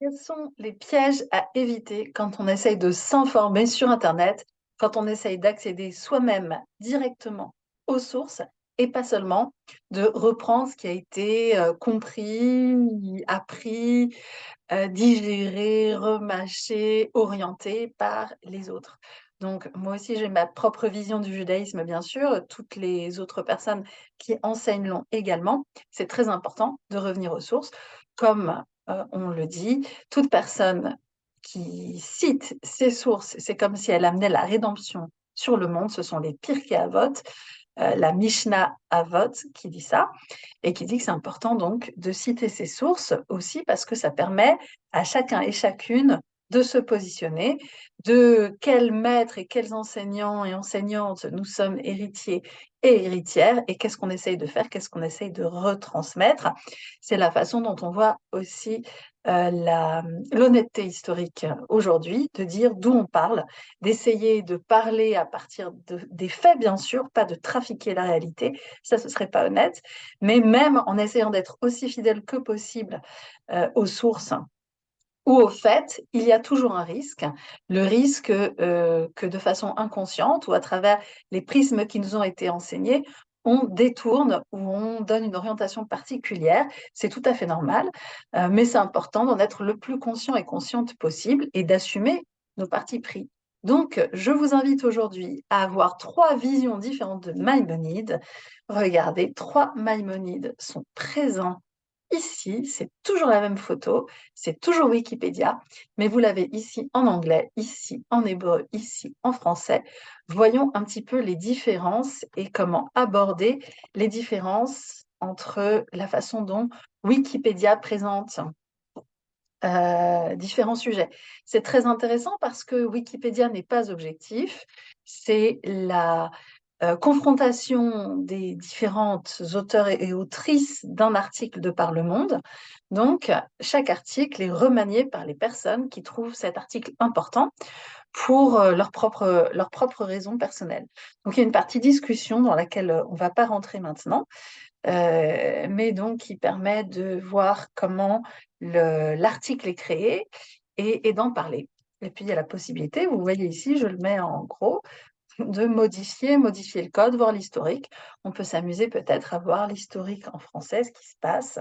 Quels sont les pièges à éviter quand on essaye de s'informer sur Internet, quand on essaye d'accéder soi-même directement aux sources et pas seulement de reprendre ce qui a été euh, compris, appris, euh, digéré, remâché, orienté par les autres? Donc, moi aussi, j'ai ma propre vision du judaïsme, bien sûr. Toutes les autres personnes qui enseignent l'ont également. C'est très important de revenir aux sources, comme on le dit, toute personne qui cite ses sources, c'est comme si elle amenait la rédemption sur le monde, ce sont les Pirkei Avot, euh, la Mishnah Avot qui dit ça, et qui dit que c'est important donc de citer ses sources aussi parce que ça permet à chacun et chacune de se positionner, de quels maîtres et quels enseignants et enseignantes nous sommes héritiers et héritières, et qu'est-ce qu'on essaye de faire, qu'est-ce qu'on essaye de retransmettre. C'est la façon dont on voit aussi euh, l'honnêteté historique aujourd'hui, de dire d'où on parle, d'essayer de parler à partir de, des faits, bien sûr, pas de trafiquer la réalité, ça ce serait pas honnête, mais même en essayant d'être aussi fidèle que possible euh, aux sources au fait, il y a toujours un risque, le risque euh, que de façon inconsciente ou à travers les prismes qui nous ont été enseignés, on détourne ou on donne une orientation particulière. C'est tout à fait normal, euh, mais c'est important d'en être le plus conscient et consciente possible et d'assumer nos partis pris. Donc, je vous invite aujourd'hui à avoir trois visions différentes de Maïmonide. Regardez, trois Maïmonides sont présents Ici, c'est toujours la même photo, c'est toujours Wikipédia, mais vous l'avez ici en anglais, ici en hébreu, ici en français. Voyons un petit peu les différences et comment aborder les différences entre la façon dont Wikipédia présente euh, différents sujets. C'est très intéressant parce que Wikipédia n'est pas objectif, c'est la euh, confrontation des différentes auteurs et, autrices d'un article de par le monde. Donc, chaque article est remanié par les personnes qui trouvent cet article important pour euh, leurs propres leur propre raisons personnelles. Donc, il y a une partie discussion dans laquelle on ne va pas rentrer maintenant, euh, mais donc qui permet de voir comment l'article est créé et, et d'en parler. Et puis, il y a la possibilité, vous voyez ici, je le mets en gros, de modifier, modifier le code, voir l'historique. On peut s'amuser peut-être à voir l'historique en français, ce qui se passe.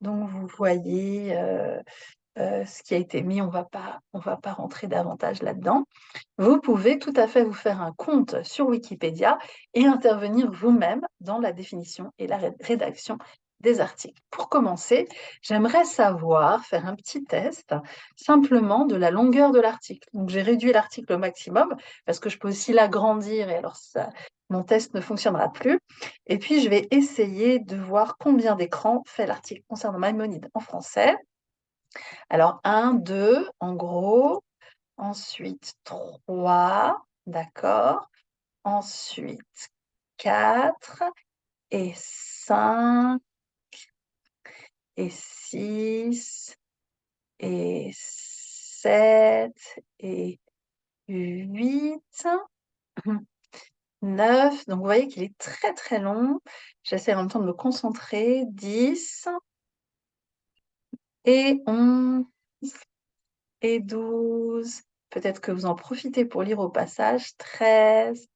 Donc, vous voyez euh, euh, ce qui a été mis, on ne va pas rentrer davantage là-dedans. Vous pouvez tout à fait vous faire un compte sur Wikipédia et intervenir vous-même dans la définition et la rédaction des articles. Pour commencer, j'aimerais savoir, faire un petit test simplement de la longueur de l'article. Donc j'ai réduit l'article au maximum parce que je peux aussi l'agrandir et alors mon test ne fonctionnera plus. Et puis je vais essayer de voir combien d'écrans fait l'article concernant Maïmonide en français. Alors 1, 2, en gros. Ensuite 3, d'accord. Ensuite 4 et 5 et 6 et 7 et 8, 9. Donc, vous voyez qu'il est très, très long. J'essaie en même temps de me concentrer. 10 et 11 et 12. Peut-être que vous en profitez pour lire au passage. 13,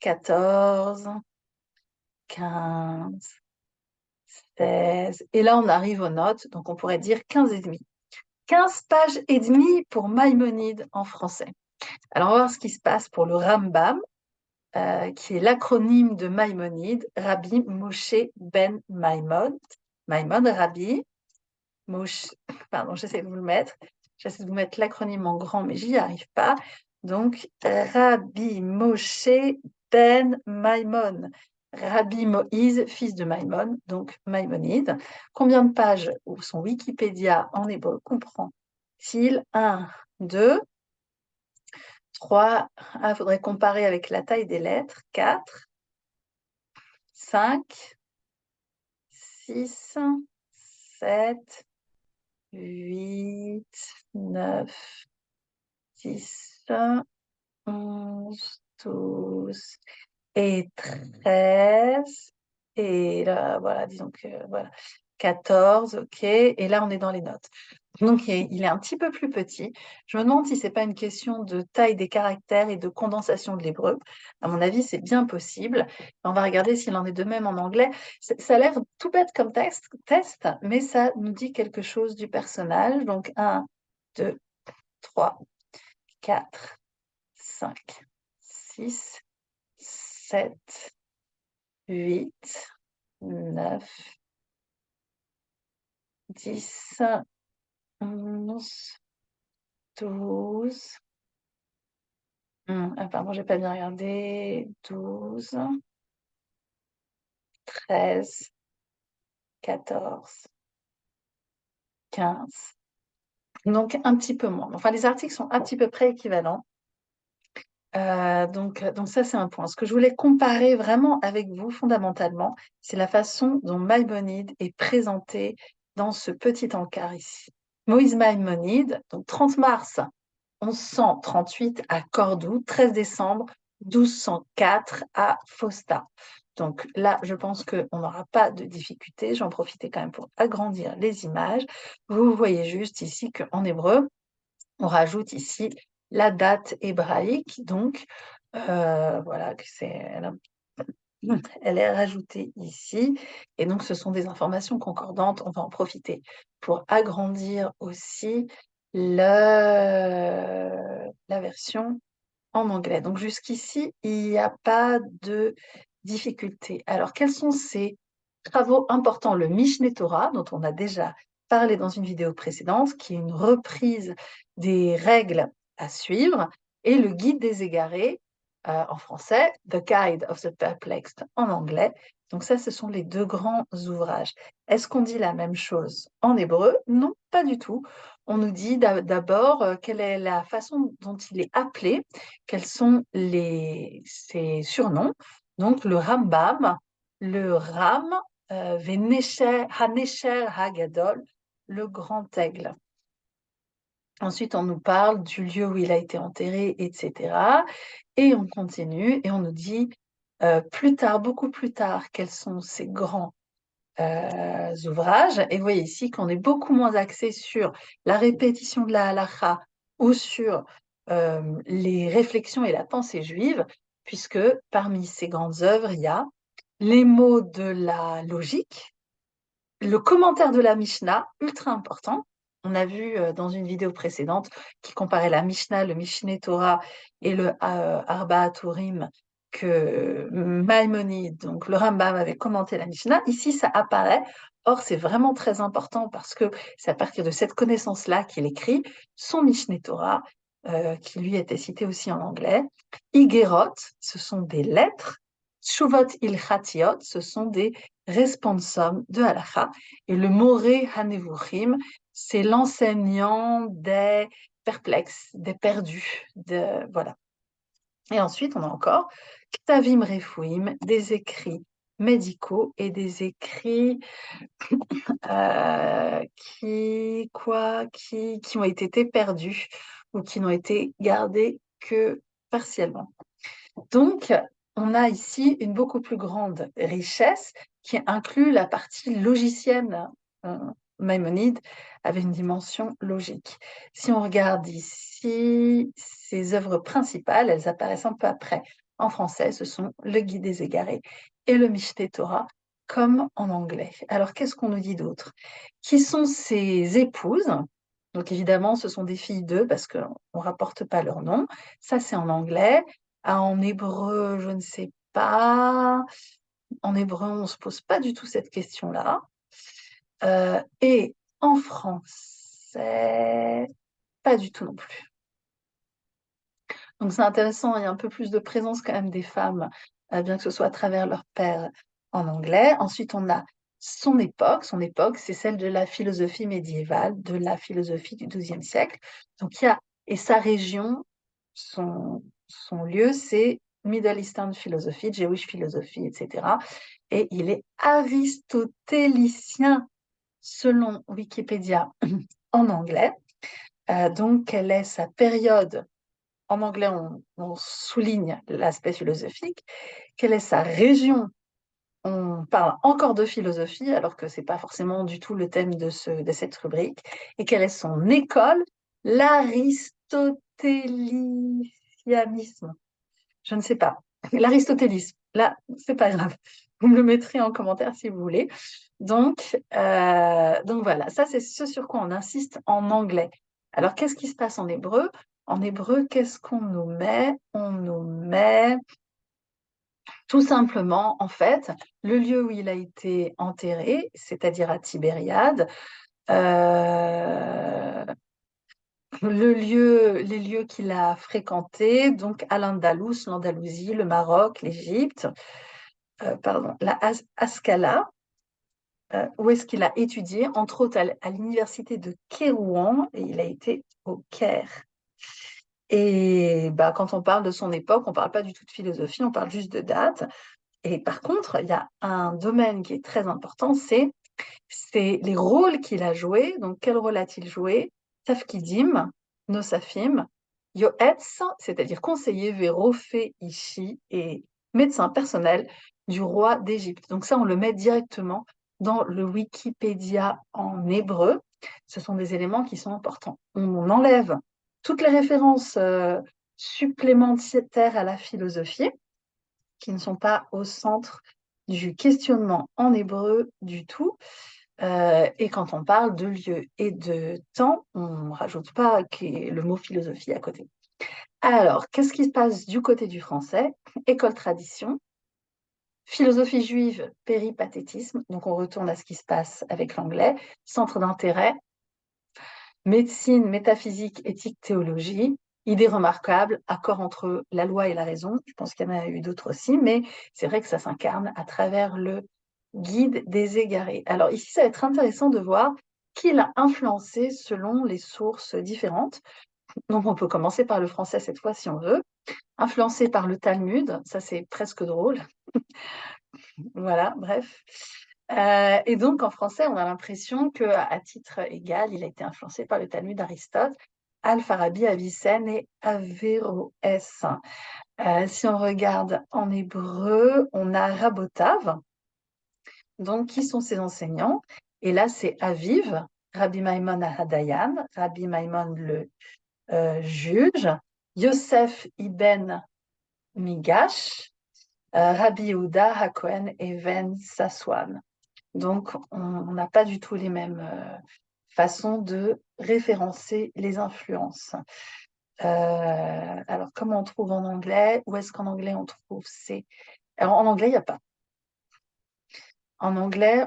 14, 15, et là, on arrive aux notes, donc on pourrait dire 15 et demi. 15 pages et demie pour Maïmonide en français. Alors, on va voir ce qui se passe pour le Rambam, euh, qui est l'acronyme de Maïmonide, Rabbi Moshe Ben Maïmon. Maïmon, Rabbi, Moshe, pardon, j'essaie de vous le mettre. J'essaie de vous mettre l'acronyme en grand, mais j'y arrive pas. Donc, Rabbi Moshe Ben Maïmon. Rabbi Moïse, fils de Maïmon, donc Maïmonide. Combien de pages son Wikipédia en hébreu comprend-il? 1, 2, 3, il faudrait comparer avec la taille des lettres, 4, 5, 6, 7, 8, 9, 10, 11, 12, et 13. Et là, voilà, disons que voilà, 14, ok. Et là, on est dans les notes. Donc, il est un petit peu plus petit. Je me demande si c'est pas une question de taille des caractères et de condensation de l'hébreu. À mon avis, c'est bien possible. On va regarder s'il en est de même en anglais. Ça a l'air tout bête comme test, test, mais ça nous dit quelque chose du personnage. Donc, 1, 2, 3, 4, 5, 6, 7, 8, 9, 10, 11, 12. Hmm, ah, pardon, j'ai pas bien regardé. 12, 13, 14, 15. Donc, un petit peu moins. Enfin, les articles sont un petit peu près équivalents. Euh, donc, donc ça, c'est un point. Ce que je voulais comparer vraiment avec vous, fondamentalement, c'est la façon dont Maïmonide est présenté dans ce petit encart ici. Moïse Maïmonide, donc 30 mars 1138 à Cordoue, 13 décembre 1204 à Fausta. Donc là, je pense qu'on n'aura pas de difficulté. J'en profitais quand même pour agrandir les images. Vous voyez juste ici qu'en hébreu, on rajoute ici la date hébraïque. Donc, euh, voilà, c'est elle est rajoutée ici. Et donc, ce sont des informations concordantes. On va en profiter pour agrandir aussi la version en anglais. Donc, jusqu'ici, il n'y a pas de difficulté. Alors, quels sont ces travaux importants? Le Mishneh Torah, dont on a déjà parlé dans une vidéo précédente, qui est une reprise des règles à suivre, et le Guide des égarés, euh, en français, The Guide of the Perplexed en anglais. Donc ça, ce sont les deux grands ouvrages. Est-ce qu'on dit la même chose en hébreu? Non, pas du tout. On nous dit d'abord euh, quelle est la façon dont il est appelé, quels sont les, ses surnoms. Donc le Rambam, le Ram, euh, Hagadol, le grand aigle. Ensuite, on nous parle du lieu où il a été enterré, etc. Et on continue et on nous dit euh, plus tard, beaucoup plus tard, quels sont ces grands euh, ouvrages. Et vous voyez ici qu'on est beaucoup moins axé sur la répétition de la halakha ou sur euh, les réflexions et la pensée juive, puisque parmi ces grandes œuvres, il y a les mots de la logique, le commentaire de la Mishnah, ultra important, on a vu dans une vidéo précédente qui comparait la Mishnah, le Mishneh Torah et le Arba Turim que Maïmonide, donc le Rambam avait commenté la Mishnah. Ici, ça apparaît. Or, c'est vraiment très important parce que c'est à partir de cette connaissance-là qu'il écrit son Mishneh Torah, qui lui était cité aussi en anglais. Igerot, ce sont des lettres. Shuvot ilchatiot, ce sont des responsums de halacha. Et le Moré Hanevuchim, c'est l'enseignant des perplexes, des perdus, de, voilà. Et ensuite, on a encore Ktavim Refouim, des écrits médicaux et des écrits euh, qui, quoi, qui, qui ont été perdus ou qui n'ont été gardés que partiellement. Donc, on a ici une beaucoup plus grande richesse qui inclut la partie logicienne euh, Maïmonide avait une dimension logique. Si on regarde ici, ses œuvres principales, elles apparaissent un peu après. En français, ce sont Le Guide des égarés et le Mishneh Torah, comme en anglais. Alors, qu'est-ce qu'on nous dit d'autre? Qui sont ses épouses? Donc, évidemment, ce sont des filles d'eux parce qu'on ne rapporte pas leur nom. Ça, c'est en anglais. Ah, en hébreu, je ne sais pas. En hébreu, on ne se pose pas du tout cette question-là. Euh, et en français, pas du tout non plus. Donc c'est intéressant, il y a un peu plus de présence quand même des femmes, euh, bien que ce soit à travers leur père en anglais. Ensuite, on a son époque. Son époque, c'est celle de la philosophie médiévale, de la philosophie du XIIe siècle. Donc il y a, et sa région, son, son lieu, c'est Middle Eastern Philosophy, Jewish Philosophy, etc. Et il est aristotélicien selon Wikipédia en anglais. Euh, donc, quelle est sa période? En anglais, on, souligne l'aspect philosophique. Quelle est sa région? On parle encore de philosophie, alors que ce n'est pas forcément du tout le thème de, ce, de cette rubrique. Et quelle est son école? L'aristotélianisme. Je ne sais pas. L'aristotélisme. Là, c'est pas grave. Vous me le mettrez en commentaire si vous voulez. Donc, euh, donc voilà, ça c'est ce sur quoi on insiste en anglais. Alors, qu'est-ce qui se passe en hébreu? En hébreu, qu'est-ce qu'on nous met? On nous met tout simplement, en fait, le lieu où il a été enterré, c'est-à-dire à Tibériade, euh, les lieux qu'il a fréquentés, donc à l'Andalous, l'Andalousie, le Maroc, l'Égypte, euh, pardon, la Ascala, euh, où est-ce qu'il a étudié, entre autres à l'université de Kérouan, et il a été au Caire. Et bah, quand on parle de son époque, on ne parle pas du tout de philosophie, on parle juste de date. Et par contre, il y a un domaine qui est très important, c'est les rôles qu'il a joués. Donc, quel rôle a-t-il joué? Tafkidim, Nosafim, Yoetz, c'est-à-dire conseiller Vérofé Ishi et médecin personnel du roi d'Égypte. Donc ça, on le met directement dans le Wikipédia en hébreu. Ce sont des éléments qui sont importants. On enlève toutes les références euh, supplémentaires à la philosophie qui ne sont pas au centre du questionnement en hébreu du tout. Euh, et quand on parle de lieu et de temps, on ne rajoute pas le mot philosophie à côté. Alors, qu'est-ce qui se passe du côté du français? École tradition, philosophie juive, péripathétisme, donc on retourne à ce qui se passe avec l'anglais, centre d'intérêt, médecine, métaphysique, éthique, théologie, idée remarquable, accord entre la loi et la raison. Je pense qu'il y en a eu d'autres aussi, mais c'est vrai que ça s'incarne à travers le guide des égarés. Alors ici, ça va être intéressant de voir qui l'a influencé selon les sources différentes. Donc on peut commencer par le français cette fois si on veut. Influencé par le Talmud, ça c'est presque drôle. voilà, bref. Euh, et donc, en français, on a l'impression qu'à titre égal, il a été influencé par le Talmud d'Aristote, Al-Farabi, Avicenne et Averroès. Euh, si on regarde en hébreu, on a Rabotav. Donc, qui sont ses enseignants? Et là, c'est Aviv, Rabbi Maimon Hadayan, Rabbi Maimon le euh, juge, Yosef ibn Migash, Rabbi Yehuda Hakohen Even Saswan. Donc, on n'a pas du tout les mêmes euh, façons de référencer les influences. Euh, alors, comment on trouve en anglais? Où est-ce qu'en anglais on trouve ces... Alors, en anglais, il n'y a pas. En anglais,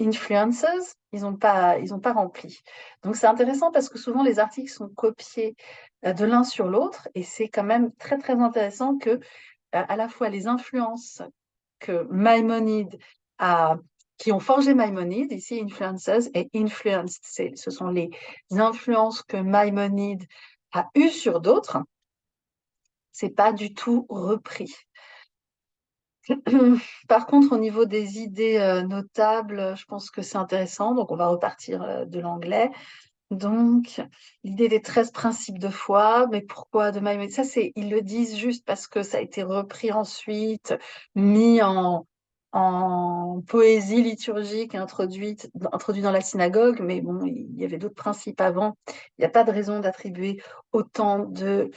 influences, ils n'ont pas, pas rempli. Donc, c'est intéressant parce que souvent, les articles sont copiés euh, de l'un sur l'autre et c'est quand même très, très intéressant que à la fois les influences que Maïmonide a, qui ont forgé Maïmonide, ici influences et influenced, ce sont les influences que Maïmonide a eues sur d'autres, c'est pas du tout repris. Par contre, au niveau des idées euh, notables, je pense que c'est intéressant, donc on va repartir euh, de l'anglais. Donc, l'idée des 13 principes de foi, mais pourquoi de Maïmonide Ça, ils le disent juste parce que ça a été repris ensuite, mis en, en poésie liturgique introduite introduit dans la synagogue, mais bon, il y avait d'autres principes avant. Il n'y a pas de raison d'attribuer autant de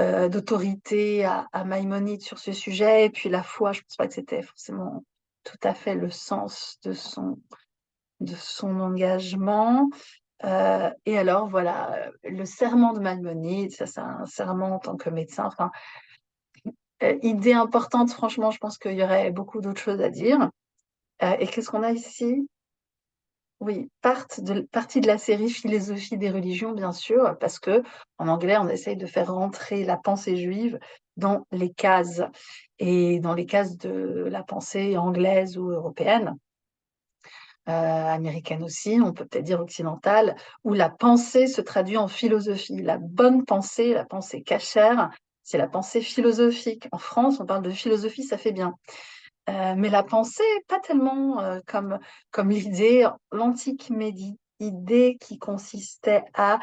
euh, d'autorité à, Maïmonide sur ce sujet. Et puis la foi, je ne pense pas que c'était forcément tout à fait le sens de son, de son engagement. Euh, et alors, voilà, le serment de Maïmonide, ça c'est un serment en tant que médecin. Euh, idée importante, franchement, je pense qu'il y aurait beaucoup d'autres choses à dire. Et qu'est-ce qu'on a ici? Oui, partie de, partie de la série Philosophie des religions, bien sûr, parce que en anglais, on essaye de faire rentrer la pensée juive dans les cases, et dans les cases de la pensée anglaise ou européenne. Euh, américaine aussi, on peut peut-être dire occidentale, où la pensée se traduit en philosophie. La bonne pensée, la pensée cachère, c'est la pensée philosophique. En France, on parle de philosophie, ça fait bien. Euh, mais la pensée, pas tellement euh, comme, l'idée, l'antique idée qui consistait à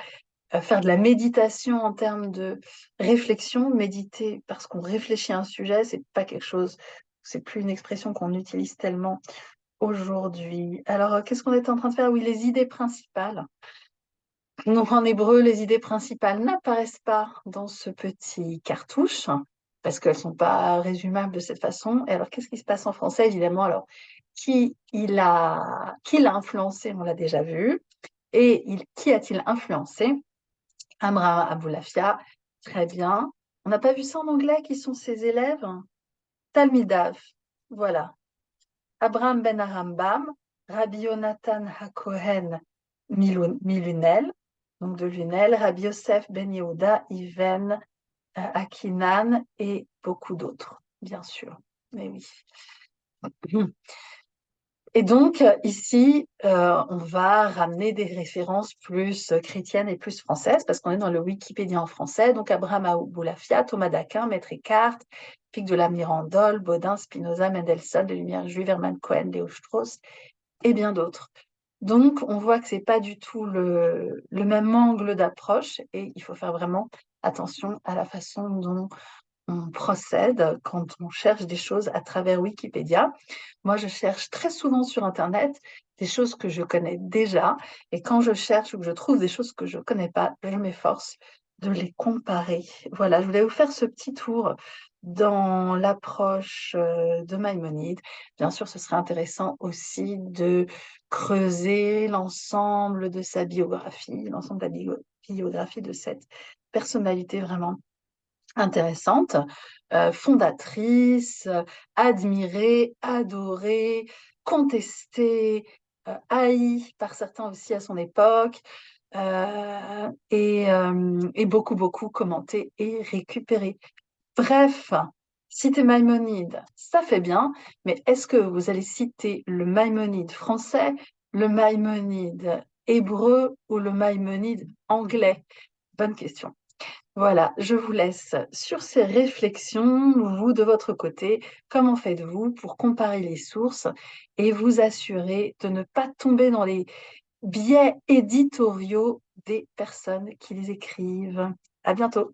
faire de la méditation en termes de réflexion. Méditer parce qu'on réfléchit à un sujet, c'est pas quelque chose c'est plus une expression qu'on utilise tellement aujourd'hui. Alors, qu'est-ce qu'on est en train de faire? Oui, les idées principales. Donc, en hébreu, les idées principales n'apparaissent pas dans ce petit cartouche parce qu'elles ne sont pas résumables de cette façon. Et alors, qu'est-ce qui se passe en français Évidemment, alors, qui il a, qui l'a influencé, on l'a déjà vu. Et il, qui a-t-il influencé? Abraham Aboulafia, très bien. On n'a pas vu ça en anglais, qui sont ses élèves? Talmidav, voilà. Abraham ben Arambam, Rabbi Yonatan HaKohen Milunel, donc de Lunel, Rabbi Yosef ben Yehuda, Iven, Akinan et beaucoup d'autres, bien sûr. Mais oui. Et donc, ici, euh, on va ramener des références plus chrétiennes et plus françaises, parce qu'on est dans le Wikipédia en français. Donc, Abraham Aboulafia, Thomas d'Aquin, Maître Eckhart, Pic de la Mirandole, Baudin, Spinoza, Mendelssohn, de Lumière juive, Hermann Cohen, Léo Strauss, et bien d'autres. Donc, on voit que ce n'est pas du tout le même angle d'approche, et il faut faire vraiment attention à la façon dont on procède quand on cherche des choses à travers Wikipédia. Moi, je cherche très souvent sur Internet des choses que je connais déjà. Et quand je cherche ou que je trouve des choses que je ne connais pas, je m'efforce de les comparer. Voilà, je voulais vous faire ce petit tour dans l'approche euh, de Maïmonide. Bien sûr, ce serait intéressant aussi de creuser l'ensemble de sa biographie, l'ensemble de la biographie de cette personnalité vraiment intéressante, euh, fondatrice, admirée, adorée, contestée, euh, haïe par certains aussi à son époque, euh, et, et, beaucoup, beaucoup commentée et récupérée. Bref, citer Maïmonide, ça fait bien, mais est-ce que vous allez citer le Maïmonide français, le Maïmonide hébreu ou le Maïmonide anglais? Bonne question. Voilà, je vous laisse sur ces réflexions. Vous, de votre côté, comment faites-vous pour comparer les sources et vous assurer de ne pas tomber dans les biais éditoriaux des personnes qui les écrivent? À bientôt